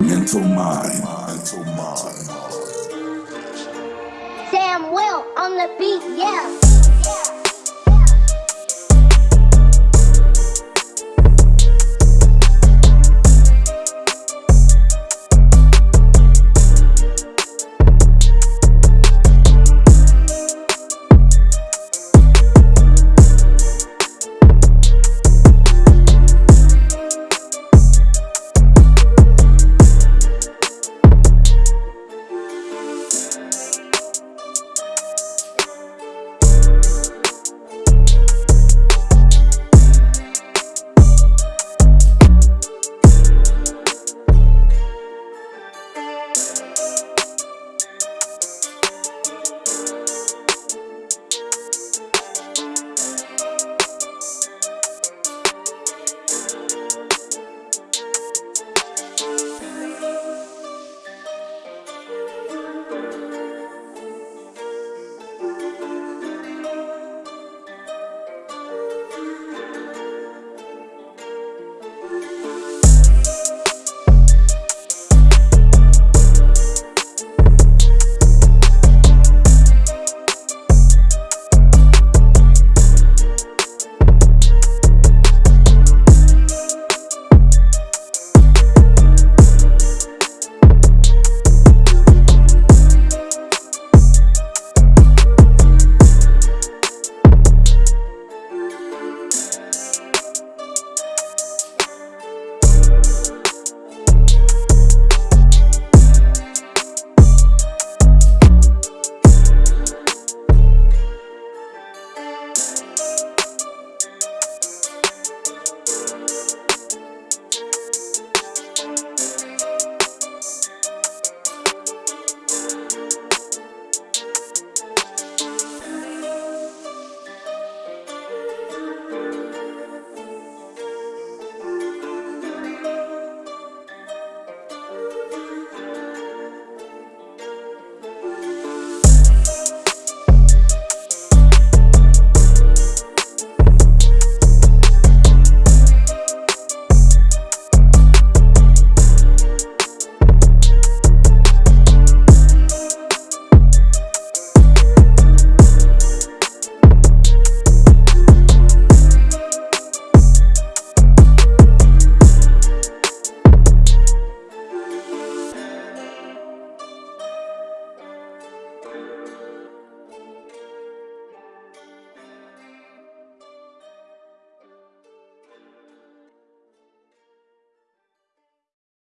Mental mind. Mental mind. Sam Will on the beat, yeah.